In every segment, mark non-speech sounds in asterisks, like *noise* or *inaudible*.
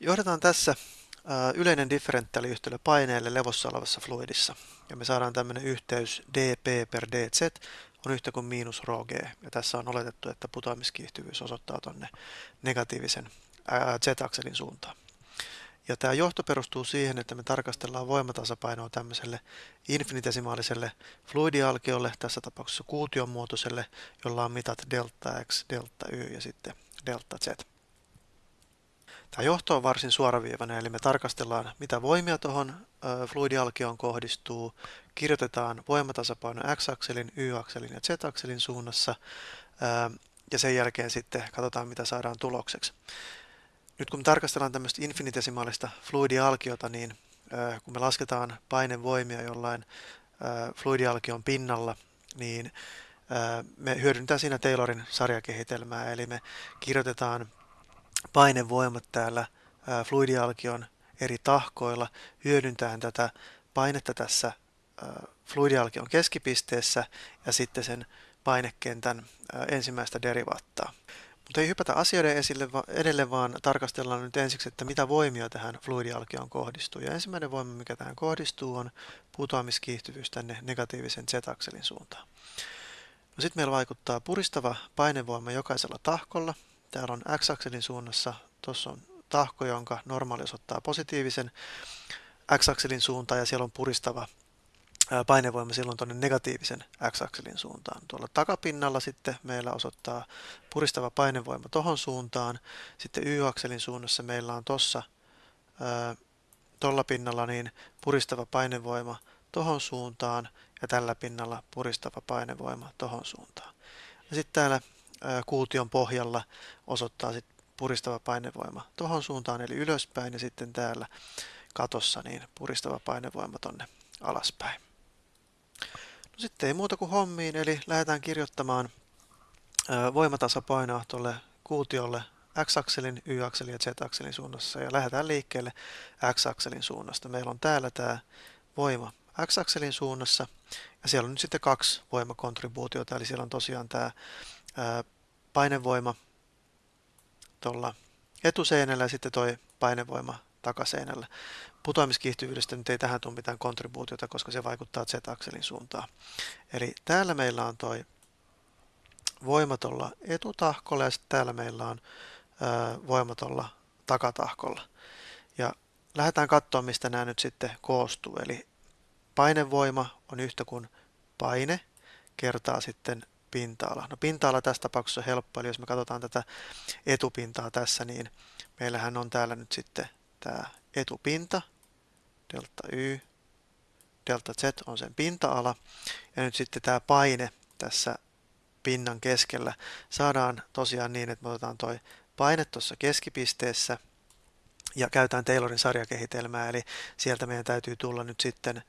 Johdetaan tässä yleinen differentiaaliyhtälö paineelle levossa olevassa fluidissa. Ja me saadaan tämmöinen yhteys dp per dz on yhtä kuin miinus rho g. Ja tässä on oletettu, että putoamiskiihtyvyys osoittaa tuonne negatiivisen z-akselin suuntaan. Ja tämä johto perustuu siihen, että me tarkastellaan voimatasapainoa tämmöiselle infinitesimaaliselle fluidialkiolle, tässä tapauksessa kuution muotoiselle, jolla on mitat delta x, delta y ja sitten delta z. Tämä johto on varsin suoraviivainen, eli me tarkastellaan, mitä voimia tuohon fluidialkioon kohdistuu, kirjoitetaan voimatasapaino x-akselin, y-akselin ja z-akselin suunnassa, ja sen jälkeen sitten katsotaan, mitä saadaan tulokseksi. Nyt kun me tarkastellaan tämmöistä infinitesimaalista fluidialkiota, niin kun me lasketaan painevoimia jollain fluidialkion pinnalla, niin me hyödyntää siinä Taylorin sarjakehitelmää, eli me kirjoitetaan painevoimat täällä fluidialkion eri tahkoilla hyödyntäen tätä painetta tässä fluidialkion keskipisteessä ja sitten sen painekentän ensimmäistä derivaattaa. Mutta ei hypätä asioiden esille edelle, vaan tarkastellaan nyt ensiksi, että mitä voimia tähän fluidialkioon kohdistuu. Ja ensimmäinen voima, mikä tähän kohdistuu, on putoamiskiihtyvyys tänne negatiivisen z-akselin suuntaan. No sitten meillä vaikuttaa puristava painevoima jokaisella tahkolla. Täällä on x-akselin suunnassa, tuossa on tahko, jonka normaali osoittaa positiivisen x-akselin suuntaan ja siellä on puristava painevoima silloin tuonne negatiivisen x-akselin suuntaan. Tuolla takapinnalla sitten meillä osoittaa puristava painevoima tohon suuntaan. Sitten y-akselin suunnassa meillä on tuossa tuolla pinnalla niin puristava painevoima tohon suuntaan ja tällä pinnalla puristava painevoima tohon suuntaan. Ja sitten täällä kuution pohjalla osoittaa sitten puristava painevoima tohon suuntaan eli ylöspäin ja sitten täällä katossa niin puristava painevoima tonne alaspäin. No sitten ei muuta kuin hommiin, eli lähdetään kirjoittamaan voimatasapainoa tuolle kuutiolle x-akselin, y-akselin ja z-akselin suunnassa ja lähdetään liikkeelle x-akselin suunnasta. Meillä on täällä tämä voima x-akselin suunnassa ja siellä on nyt sitten kaksi voimakontribuutiota, eli siellä on tosiaan tämä painevoima tuolla etuseinällä ja sitten toi painevoima takaseinällä. Putoamiskiihtyvyydestä nyt ei tähän tule mitään kontribuutiota, koska se vaikuttaa Z-akselin suuntaan. Eli täällä meillä on toi voima tuolla etutahkolla ja sitten täällä meillä on voima tuolla takatahkolla. Ja lähdetään katsoa, mistä nämä nyt sitten koostuu. Eli painevoima on yhtä kuin paine kertaa sitten pinta-ala. No pinta-ala tässä tapauksessa on helppo, eli jos me katsotaan tätä etupintaa tässä, niin meillähän on täällä nyt sitten tämä etupinta, delta y, delta z on sen pinta-ala, ja nyt sitten tämä paine tässä pinnan keskellä. Saadaan tosiaan niin, että me otetaan toi paine tuossa keskipisteessä ja käytetään Taylorin sarjakehitelmää, eli sieltä meidän täytyy tulla nyt sitten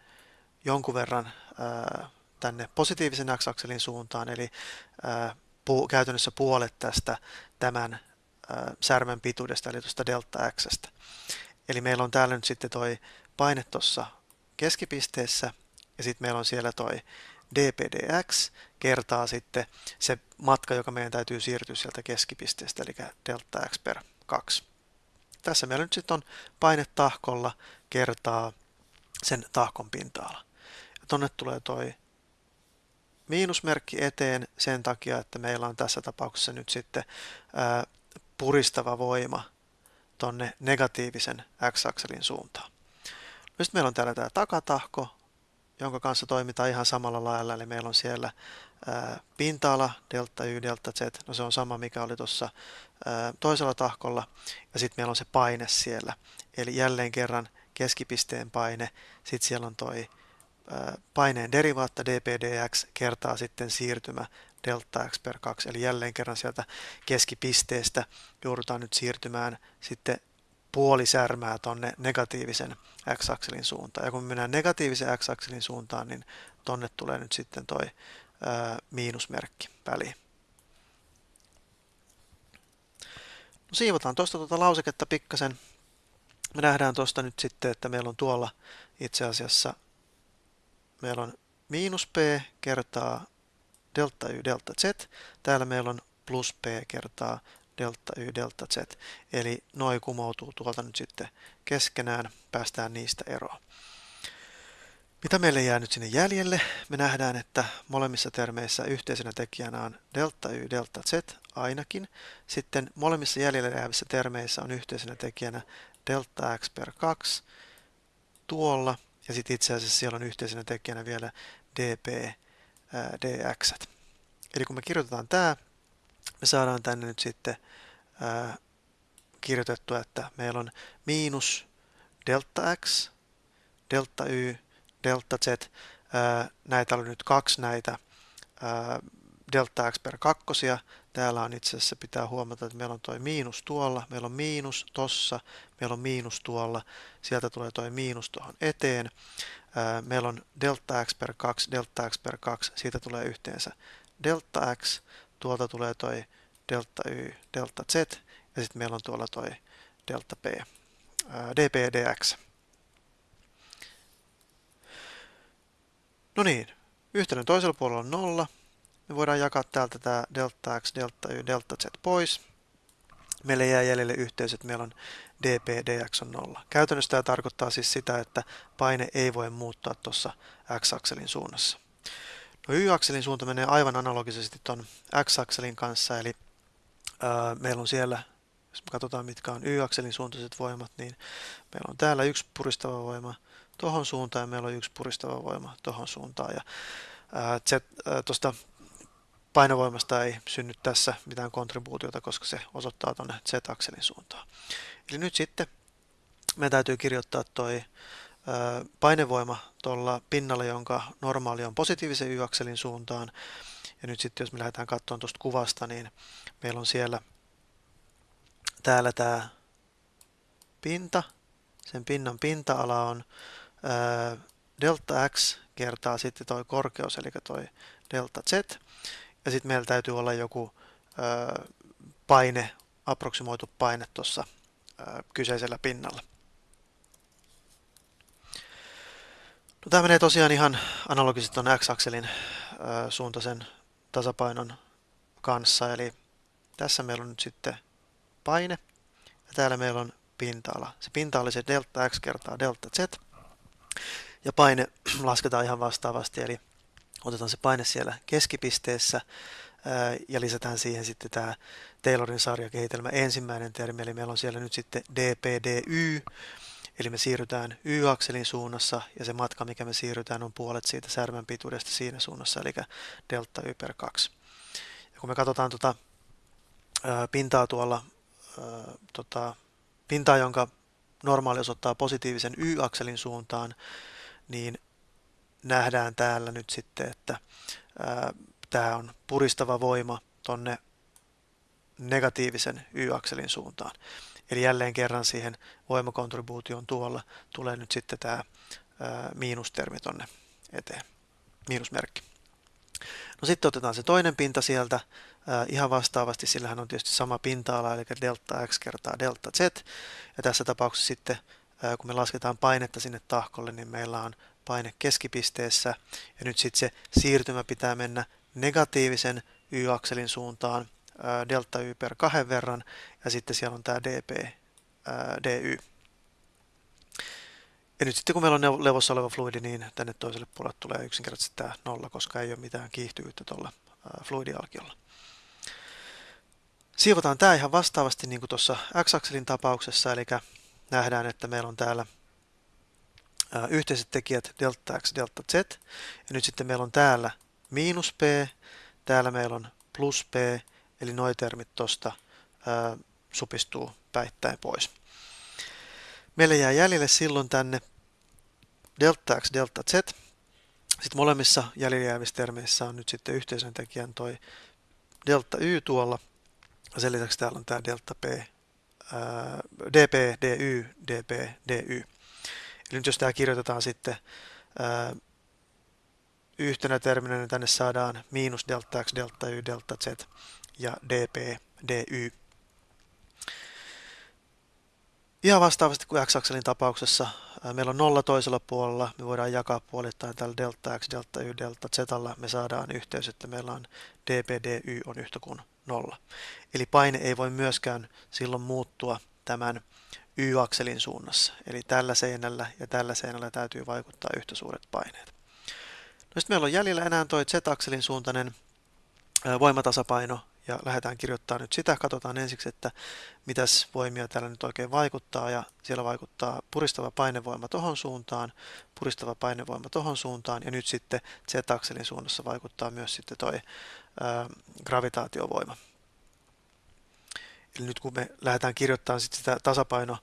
jonkun verran ää, tänne positiivisen x-akselin suuntaan, eli ää, pu, käytännössä puolet tästä tämän ää, särmän pituudesta, eli tuosta delta x. Eli meillä on täällä nyt sitten toi paine tuossa keskipisteessä ja sitten meillä on siellä toi dpdx kertaa sitten se matka, joka meidän täytyy siirtyä sieltä keskipisteestä, eli delta x per 2. Tässä meillä nyt sitten on paine tahkolla kertaa sen tahkon pinta-ala. Ja tonne tulee toi miinusmerkki eteen sen takia, että meillä on tässä tapauksessa nyt sitten puristava voima tonne negatiivisen x-akselin suuntaan. Sitten meillä on täällä tämä takatahko, jonka kanssa toimitaan ihan samalla lailla, eli meillä on siellä pinta-ala, delta y, delta z, no se on sama mikä oli tuossa toisella tahkolla, ja sitten meillä on se paine siellä, eli jälleen kerran keskipisteen paine, sitten siellä on toi paineen derivaatta dpdx kertaa sitten siirtymä delta x per 2, eli jälleen kerran sieltä keskipisteestä joudutaan nyt siirtymään sitten puoli särmää tonne negatiivisen x-akselin suuntaan. Ja kun me mennään negatiivisen x-akselin suuntaan, niin tonne tulee nyt sitten toi ää, miinusmerkki väliin. No, siivotaan tuosta tuota lauseketta pikkasen. Me nähdään tuosta nyt sitten, että meillä on tuolla itse asiassa meillä on miinus p kertaa delta y delta z. Täällä meillä on plus p kertaa delta y, delta z. Eli noin kumoutuu tuolta nyt sitten keskenään, päästään niistä eroon. Mitä meille jää nyt sinne jäljelle? Me nähdään, että molemmissa termeissä yhteisenä tekijänä on delta y, delta z ainakin. Sitten molemmissa jäljelle jäävissä termeissä on yhteisenä tekijänä delta x per 2 tuolla. Ja sitten itse asiassa siellä on yhteisenä tekijänä vielä dp dx. Eli kun me kirjoitetaan tämä, me saadaan tänne nyt sitten ää, kirjoitettua, että meillä on miinus delta x, delta y, delta z. Näitä oli nyt kaksi näitä delta x per kakkosia. Täällä on itse asiassa pitää huomata, että meillä on tuo miinus tuolla, meillä on miinus tossa, meillä on miinus tuolla, sieltä tulee tuo miinus tuohon eteen. Meillä on delta x per 2, delta x per 2, siitä tulee yhteensä delta x, tuolta tulee toi delta y, delta z, ja sitten meillä on tuolla toi delta p, dp dx. No niin, yhteyden toisella puolella on nolla. Me voidaan jakaa täältä tämä delta x, delta y, delta z pois. Meille jää jäljelle yhteys, että meillä on dp dx on nolla. Käytännössä tämä tarkoittaa siis sitä, että paine ei voi muuttaa tuossa x-akselin suunnassa. No y-akselin suunta menee aivan analogisesti tuon x-akselin kanssa, eli ää, meillä on siellä, jos me katsotaan mitkä on y-akselin suuntaiset voimat, niin meillä on täällä yksi puristava voima tuohon suuntaan ja meillä on yksi puristava voima tuohon suuntaan. Ja tuosta painovoimasta ei synny tässä mitään kontribuutiota, koska se osoittaa tuonne z-akselin suuntaan. Eli nyt sitten meidän täytyy kirjoittaa toi painevoima tuolla pinnalla, jonka normaali on positiivisen y-akselin suuntaan. Ja nyt sitten jos me lähdetään katsomaan tuosta kuvasta, niin meillä on siellä täällä tämä pinta. Sen pinnan pinta-ala on delta x kertaa sitten tuo korkeus, eli tuo delta z. Ja sitten meillä täytyy olla joku ää, paine, aproksimoitu paine tuossa kyseisellä pinnalla. No, tämä menee tosiaan ihan analogisesti tuon x-akselin suuntaisen tasapainon kanssa. Eli tässä meillä on nyt sitten paine ja täällä meillä on pinta-ala. Se pinta oli se delta x kertaa delta z. Ja paine *clears throat* lasketaan ihan vastaavasti, eli otetaan se paine siellä keskipisteessä ja lisätään siihen sitten tämä Taylorin sarjakehitelmä ensimmäinen termi, eli meillä on siellä nyt sitten dpdy, Eli me siirrytään y-akselin suunnassa ja se matka, mikä me siirrytään, on puolet siitä särmän pituudesta siinä suunnassa, eli delta y per 2. Ja kun me katsotaan tuota, pintaa tuolla, ää, tota, pintaa, jonka normaali osoittaa positiivisen y-akselin suuntaan, niin nähdään täällä nyt sitten, että tämä on puristava voima tonne negatiivisen y-akselin suuntaan. Eli jälleen kerran siihen voimakontribuution tuolla tulee nyt sitten tämä miinustermi tonne eteen, miinusmerkki. No sitten otetaan se toinen pinta sieltä ihan vastaavasti, sillähän on tietysti sama pinta-ala, eli delta x kertaa delta z. Ja tässä tapauksessa sitten, kun me lasketaan painetta sinne tahkolle, niin meillä on paine keskipisteessä. Ja nyt sitten se siirtymä pitää mennä negatiivisen y-akselin suuntaan, delta y per kahden verran ja sitten siellä on tämä dp dy. Ja nyt sitten kun meillä on levossa oleva fluidi, niin tänne toiselle puolelle tulee yksinkertaisesti tämä nolla, koska ei ole mitään kiihtyvyyttä tuolla fluidialkiolla. Siivotaan tämä ihan vastaavasti niin kuin tuossa x-akselin tapauksessa, eli nähdään, että meillä on täällä yhteiset tekijät delta x, delta z, ja nyt sitten meillä on täällä miinus p, täällä meillä on plus p, Eli nuo termit tuosta supistuu päittäin pois. Meille jää jäljelle silloin tänne delta x, delta z. Sitten molemmissa jäljellä jäävissä termeissä on nyt sitten yhteisön tekijän toi delta y tuolla. Sen lisäksi täällä on tämä delta p, ää, dp, dy, dp, dy. Eli nyt jos tämä kirjoitetaan sitten ää, yhtenä terminä, niin tänne saadaan miinus delta x, delta y, delta z ja dp, dy. Ihan vastaavasti kuin x-akselin tapauksessa meillä on nolla toisella puolella, me voidaan jakaa puolittain tällä delta x, delta y, delta z. Me saadaan yhteys, että meillä on dp, dy on yhtä kuin nolla. Eli paine ei voi myöskään silloin muuttua tämän y-akselin suunnassa. Eli tällä seinällä ja tällä seinällä täytyy vaikuttaa yhtä suuret paineet. No sitten meillä on jäljellä enää tuo z-akselin suuntainen voimatasapaino ja lähdetään kirjoittamaan nyt sitä. Katsotaan ensiksi, että mitäs voimia täällä nyt oikein vaikuttaa ja siellä vaikuttaa puristava painevoima tohon suuntaan, puristava painevoima tohon suuntaan ja nyt sitten z-akselin suunnassa vaikuttaa myös sitten toi gravitaatiovoima. Eli nyt kun me lähdetään kirjoittamaan sitten sitä tasapaino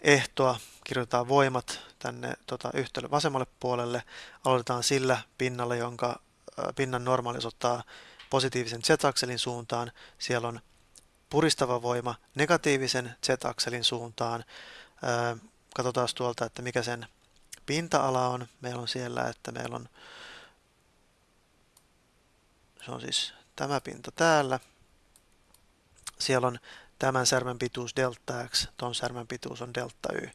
ehtoa, kirjoitetaan voimat tänne tota, yhtälön vasemmalle puolelle, aloitetaan sillä pinnalla, jonka pinnan normaalisuus ottaa positiivisen z-akselin suuntaan. Siellä on puristava voima negatiivisen z-akselin suuntaan. Katsotaan tuolta, että mikä sen pinta-ala on. Meillä on siellä, että meillä on, se on siis tämä pinta täällä. Siellä on tämän särmän pituus delta x, ton särmän pituus on delta y.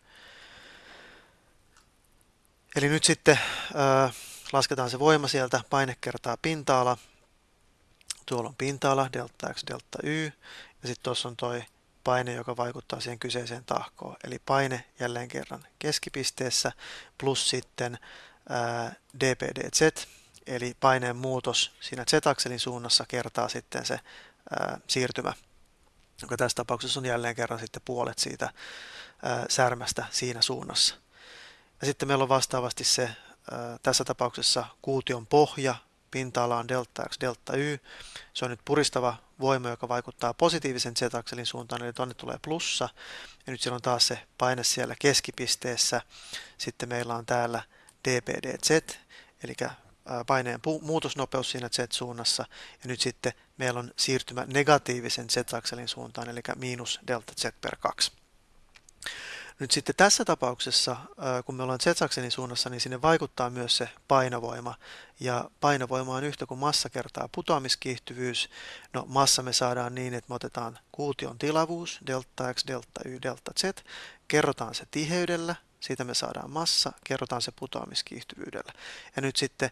Eli nyt sitten äh, lasketaan se voima sieltä, paine kertaa pinta-ala, Tuolla on pinta-ala, delta x, delta y, ja sitten tuossa on toi paine, joka vaikuttaa siihen kyseiseen tahkoon. Eli paine jälleen kerran keskipisteessä plus sitten ää, dpdz, eli paineen muutos siinä z-akselin suunnassa kertaa sitten se ää, siirtymä, joka tässä tapauksessa on jälleen kerran sitten puolet siitä ää, särmästä siinä suunnassa. Ja sitten meillä on vastaavasti se ää, tässä tapauksessa kuution pohja, pinta-ala on delta x, delta y. Se on nyt puristava voima, joka vaikuttaa positiivisen z-akselin suuntaan, eli tuonne tulee plussa. Ja nyt siellä on taas se paine siellä keskipisteessä. Sitten meillä on täällä dpdz, eli paineen muutosnopeus siinä z-suunnassa. Ja nyt sitten meillä on siirtymä negatiivisen z-akselin suuntaan, eli miinus delta z per 2. Nyt sitten tässä tapauksessa, kun me ollaan z-akselin suunnassa, niin sinne vaikuttaa myös se painovoima. Ja painovoima on yhtä kuin massa kertaa putoamiskiihtyvyys. No massa me saadaan niin, että me otetaan kuution tilavuus, delta x, delta y, delta z, kerrotaan se tiheydellä, siitä me saadaan massa, kerrotaan se putoamiskiihtyvyydellä. Ja nyt sitten,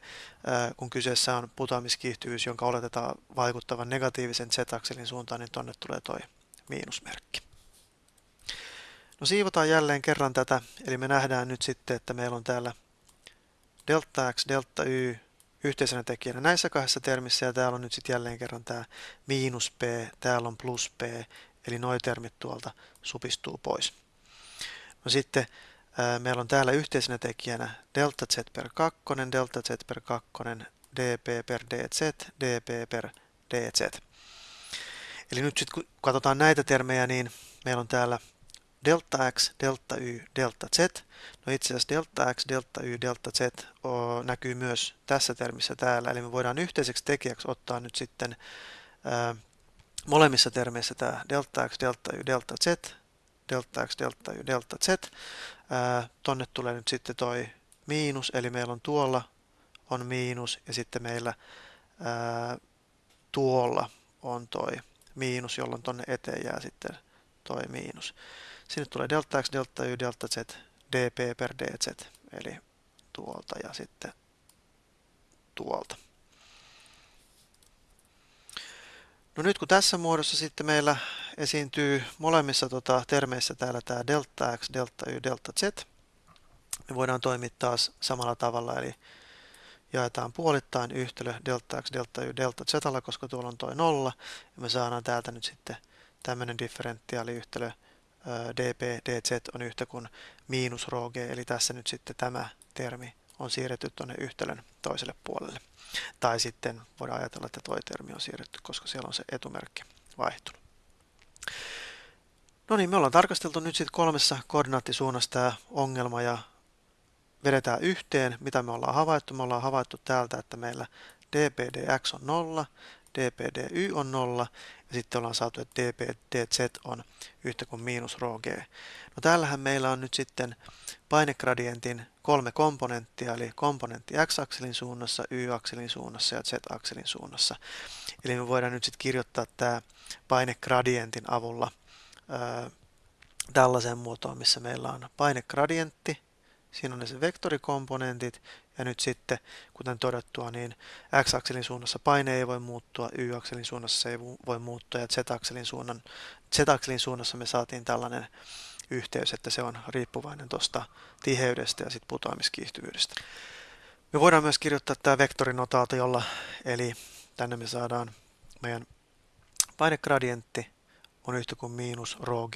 kun kyseessä on putoamiskiihtyvyys, jonka oletetaan vaikuttavan negatiivisen z-akselin suuntaan, niin tonne tulee toi miinusmerkki. No siivotaan jälleen kerran tätä, eli me nähdään nyt sitten, että meillä on täällä delta x, delta y yhteisenä tekijänä näissä kahdessa termissä, ja täällä on nyt sitten jälleen kerran tämä miinus p, täällä on plus p, eli nuo termit tuolta supistuu pois. No sitten meillä on täällä yhteisenä tekijänä delta z per 2, delta z per 2, dp per dz, dp per dz. Eli nyt sitten kun katsotaan näitä termejä, niin meillä on täällä delta x, delta y, delta z. No itse asiassa delta x, delta y, delta z näkyy myös tässä termissä täällä, eli me voidaan yhteiseksi tekijäksi ottaa nyt sitten molemmissa termeissä tämä delta x, delta y, delta z, delta x, delta y, delta z. Ää, tonne tulee nyt sitten toi miinus, eli meillä on tuolla on miinus ja sitten meillä ää, tuolla on toi miinus, jolloin tonne eteen jää sitten toi miinus. Sinne tulee delta x, delta y, delta z, dp per dz, eli tuolta ja sitten tuolta. No nyt kun tässä muodossa sitten meillä esiintyy molemmissa tota, termeissä täällä tämä delta x, delta y, delta z, me voidaan toimittaa samalla tavalla, eli jaetaan puolittain yhtälö delta x, delta y, delta z, koska tuolla on toi nolla, ja me saadaan täältä nyt sitten tämmöinen differentiaaliyhtälö dp, dz on yhtä kuin miinus rho g, eli tässä nyt sitten tämä termi on siirretty tuonne yhtälön toiselle puolelle. Tai sitten voidaan ajatella, että tuo termi on siirretty, koska siellä on se etumerkki vaihtunut. No niin, me ollaan tarkasteltu nyt sitten kolmessa koordinaattisuunnassa tämä ongelma ja vedetään yhteen, mitä me ollaan havaittu. Me ollaan havaittu täältä, että meillä dpdx on 0, dpdy on 0 ja sitten ollaan saatu, että dpdz on yhtä kuin miinus rho g. No täällähän meillä on nyt sitten painegradientin kolme komponenttia, eli komponentti x-akselin suunnassa, y-akselin suunnassa ja z-akselin suunnassa. Eli me voidaan nyt sitten kirjoittaa tämä painegradientin avulla tällaiseen muotoon, missä meillä on painegradientti, siinä on ne vektorikomponentit, ja nyt sitten, kuten todettua, niin x-akselin suunnassa paine ei voi muuttua, y-akselin suunnassa se ei voi muuttua, ja z-akselin, suunnan, z-akselin suunnassa me saatiin tällainen yhteys, että se on riippuvainen tuosta tiheydestä ja sitten putoamiskiihtyvyydestä. Me voidaan myös kirjoittaa tämä vektorinotaatiolla, eli tänne me saadaan meidän painegradientti on yhtä kuin miinus rho g,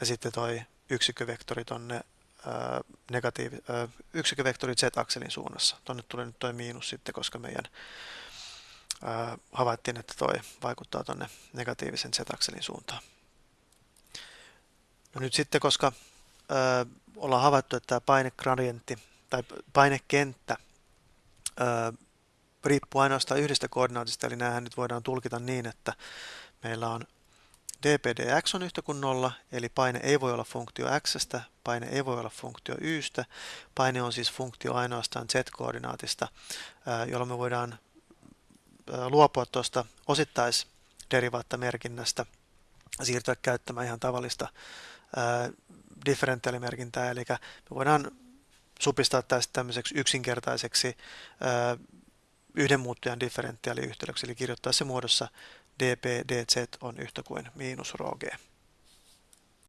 ja sitten toi yksikkövektori tonne negatiivi, yksikkövektori z-akselin suunnassa. Tuonne tulee nyt tuo miinus sitten, koska meidän ää, havaittiin, että toi vaikuttaa tuonne negatiivisen z-akselin suuntaan. No nyt sitten, koska ää, ollaan havaittu, että tämä painegradientti tai painekenttä ää, riippuu ainoastaan yhdestä koordinaatista, eli näähän nyt voidaan tulkita niin, että meillä on dpdx on yhtä kuin nolla, eli paine ei voi olla funktio x, paine ei voi olla funktio ystä, paine on siis funktio ainoastaan z-koordinaatista, jolloin me voidaan luopua tuosta osittaisderivaattamerkinnästä ja siirtyä käyttämään ihan tavallista differentiaalimerkintää, eli me voidaan supistaa tästä tämmöiseksi yksinkertaiseksi yhden muuttujan differentiaaliyhteydeksi, eli kirjoittaa se muodossa dp dz on yhtä kuin miinus rho g.